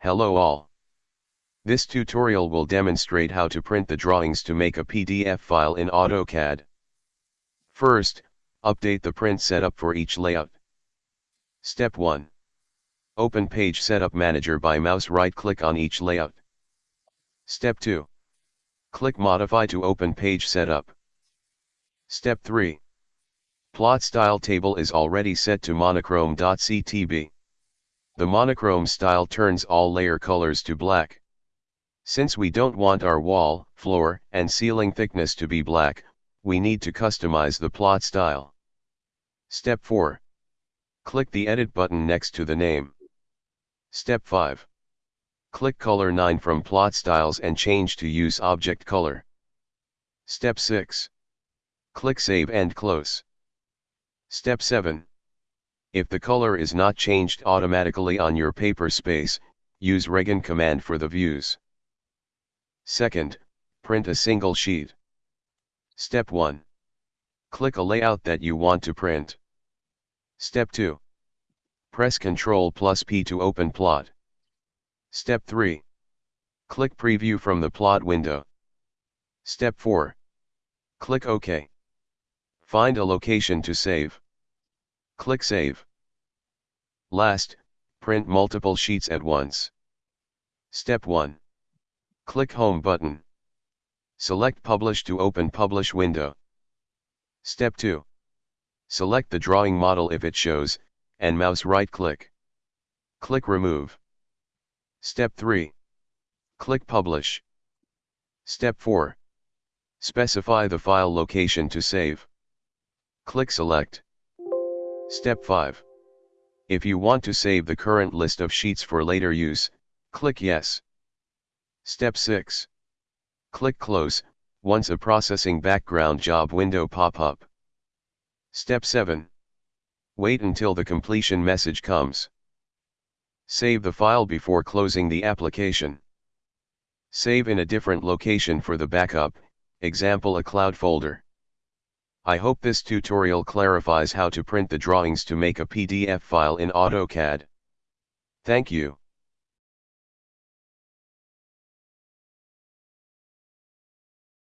Hello all. This tutorial will demonstrate how to print the drawings to make a PDF file in AutoCAD. First, update the print setup for each layout. Step 1. Open Page Setup Manager by mouse right-click on each layout. Step 2. Click Modify to open Page Setup. Step 3. Plot Style Table is already set to monochrome.ctb. The monochrome style turns all layer colors to black. Since we don't want our wall, floor, and ceiling thickness to be black, we need to customize the plot style. Step 4. Click the Edit button next to the name. Step 5. Click Color 9 from Plot Styles and change to Use Object Color. Step 6. Click Save and Close. Step 7. If the color is not changed automatically on your paper space, use Regen command for the views. Second, print a single sheet. Step 1. Click a layout that you want to print. Step 2. Press Ctrl plus P to open plot. Step 3. Click Preview from the plot window. Step 4. Click OK. Find a location to save. Click Save. Last, print multiple sheets at once. Step 1. Click Home button. Select Publish to open Publish window. Step 2. Select the drawing model if it shows, and mouse right-click. Click Remove. Step 3. Click Publish. Step 4. Specify the file location to save. Click Select. Step 5. If you want to save the current list of sheets for later use, click Yes. Step 6. Click Close, once a processing background job window pop up. Step 7. Wait until the completion message comes. Save the file before closing the application. Save in a different location for the backup, example a cloud folder. I hope this tutorial clarifies how to print the drawings to make a PDF file in AutoCAD. Thank you.